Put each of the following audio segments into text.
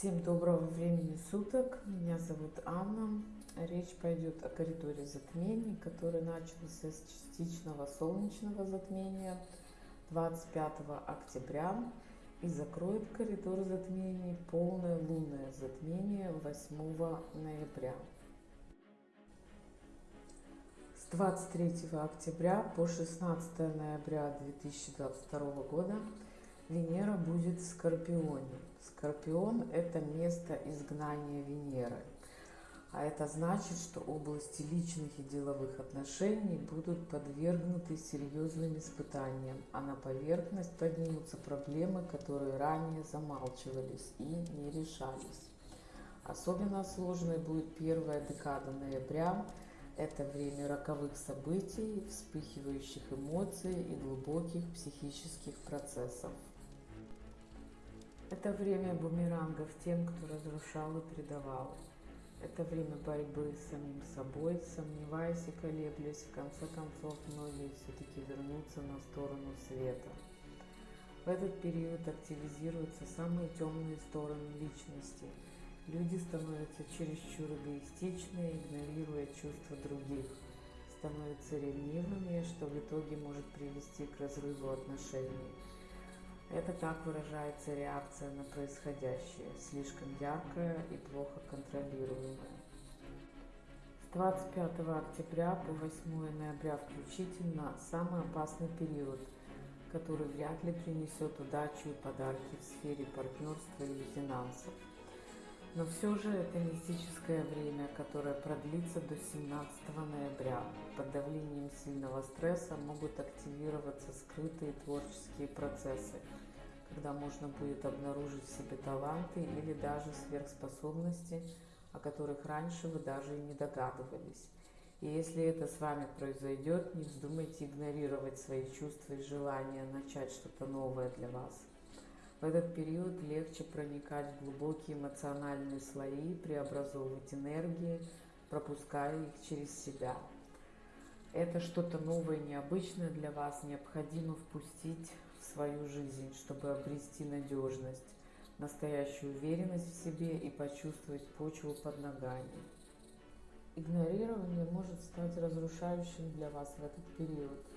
Всем доброго времени суток. Меня зовут Анна. Речь пойдет о коридоре затмений, который начался с частичного солнечного затмения 25 октября и закроет коридор затмений полное лунное затмение 8 ноября. С 23 октября по 16 ноября 2022 года Венера будет в Скорпионе. Скорпион – это место изгнания Венеры. А это значит, что области личных и деловых отношений будут подвергнуты серьезным испытаниям, а на поверхность поднимутся проблемы, которые ранее замалчивались и не решались. Особенно сложной будет первая декада ноября. Это время роковых событий, вспыхивающих эмоций и глубоких психических процессов. Это время бумерангов тем, кто разрушал и предавал. Это время борьбы с самим собой, сомневаясь и колеблясь, в конце концов многие все-таки вернутся на сторону света. В этот период активизируются самые темные стороны личности. Люди становятся чересчур эгоистичны, игнорируя чувства других, становятся ревнивыми, что в итоге может привести к разрыву отношений это так выражается реакция на происходящее, слишком яркая и плохо контролируемая. С 25 октября по 8 ноября включительно самый опасный период, который вряд ли принесет удачу и подарки в сфере партнерства или финансов. Но все же это мистическое время, которое продлится до 17 ноября. Под давлением сильного стресса могут активироваться скрытые творческие процессы, когда можно будет обнаружить в себе таланты или даже сверхспособности, о которых раньше вы даже и не догадывались. И если это с вами произойдет, не вздумайте игнорировать свои чувства и желания начать что-то новое для вас. В этот период легче проникать в глубокие эмоциональные слои, преобразовывать энергии, пропуская их через себя. Это что-то новое, необычное для вас необходимо впустить в свою жизнь, чтобы обрести надежность, настоящую уверенность в себе и почувствовать почву под ногами. Игнорирование может стать разрушающим для вас в этот период –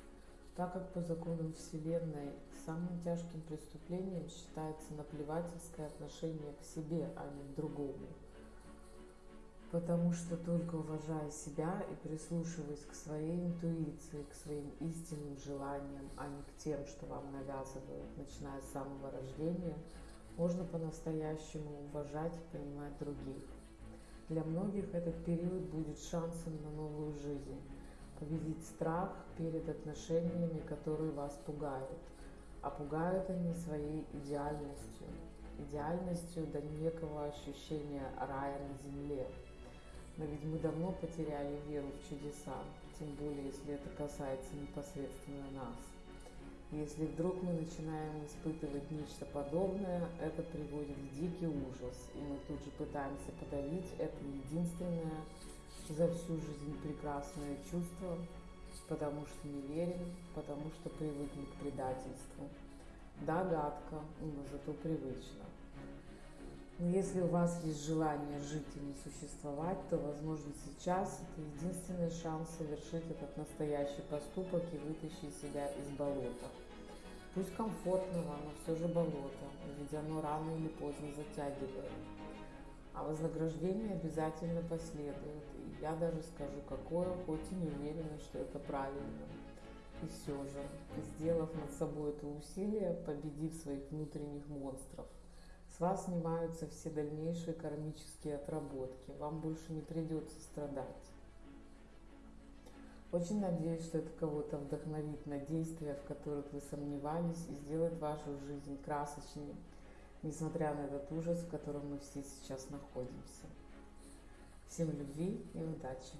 так как по законам Вселенной самым тяжким преступлением считается наплевательское отношение к себе, а не к другому. Потому что только уважая себя и прислушиваясь к своей интуиции, к своим истинным желаниям, а не к тем, что вам навязывают, начиная с самого рождения, можно по-настоящему уважать и понимать других. Для многих этот период будет шансом на новую жизнь победить страх перед отношениями, которые вас пугают. А пугают они своей идеальностью, идеальностью до некого ощущения рая на земле. Но ведь мы давно потеряли веру в чудеса, тем более, если это касается непосредственно нас. Если вдруг мы начинаем испытывать нечто подобное, это приводит в дикий ужас, и мы тут же пытаемся подавить это единственное за всю жизнь прекрасное чувство, потому что не верим, потому что привыкли к предательству. Да, гадко, но зато привычно. Но если у вас есть желание жить и не существовать, то, возможно, сейчас это единственный шанс совершить этот настоящий поступок и вытащить себя из болота. Пусть комфортно вам, но все же болото, ведь оно рано или поздно затягивает. А вознаграждение обязательно последует. И я даже скажу, какое, хоть и не уверена, что это правильно. И все же, сделав над собой это усилие, победив своих внутренних монстров, с вас снимаются все дальнейшие кармические отработки. Вам больше не придется страдать. Очень надеюсь, что это кого-то вдохновит на действия, в которых вы сомневались, и сделает вашу жизнь красочнее, несмотря на этот ужас, в котором мы все сейчас находимся. Всем любви и удачи!